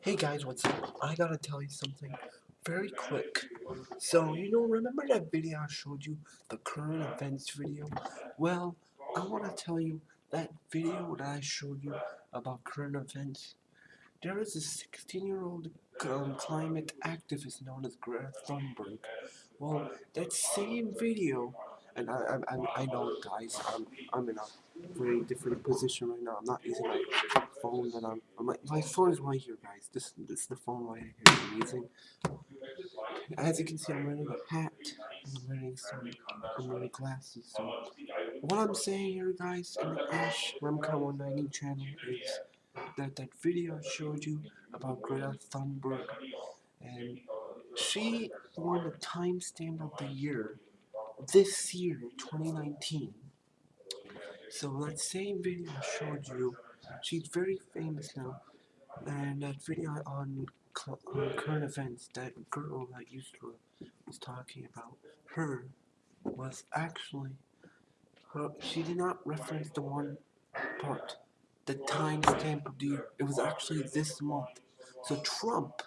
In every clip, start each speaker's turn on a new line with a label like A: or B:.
A: Hey guys, what's up? I gotta tell you something very quick. So, you know, remember that video I showed you, the current events video? Well, I wanna tell you that video that I showed you about current events. There is a 16 year old um, climate activist known as Greta Thunberg. Well, that same video, and I, I, I- know, guys, I'm, I'm in a very different position right now. I'm not using my phone that I'm. My, my phone is right here, guys. This this is the phone right here I'm using. As you can see, I'm wearing a hat. I'm wearing some. I'm wearing glasses. So what I'm saying here, guys, in the Ash Remco 190 channel is that that video I showed you about Greta Thunberg, and she won the timestamp of the year this year, 2019. So that same video I showed you, she's very famous now, and that video on, on current events, that girl that used to was talking about her was actually her. She did not reference the one part, the timestamp of the year. It was actually this month. So Trump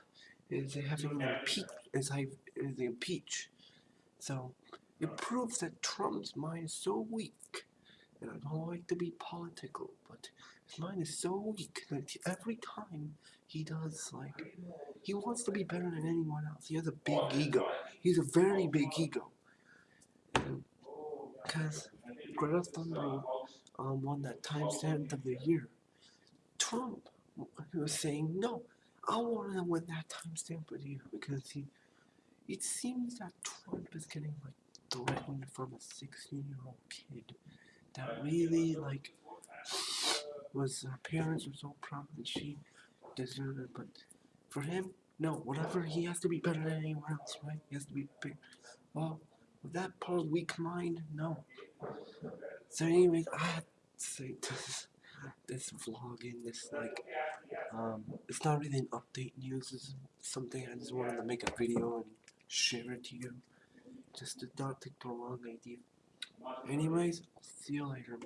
A: is having an impeach is is impeach. So it proves that Trump's mind is so weak, and I don't like to be political, but his mind is so weak that every time he does like he wants to be better than anyone else. He has a big ego. He's a very big ego. Because Greta Thunberg um, won that timestamp of the year. Trump he was saying no. I want to win that timestamp with you because he. It seems that Trump is getting like threatened from a 16-year-old kid that really like was her parents were so proud that she deserved it, but for him, no. Whatever he has to be better than anyone else, right? He has to be big. Well, with that part weak mind, no. So, anyways, I had to say this this vlogging, this like um, it's not really an update news. It's something I just wanted to make a video and share it to you, just to not take the wrong idea. Anyways, see you later.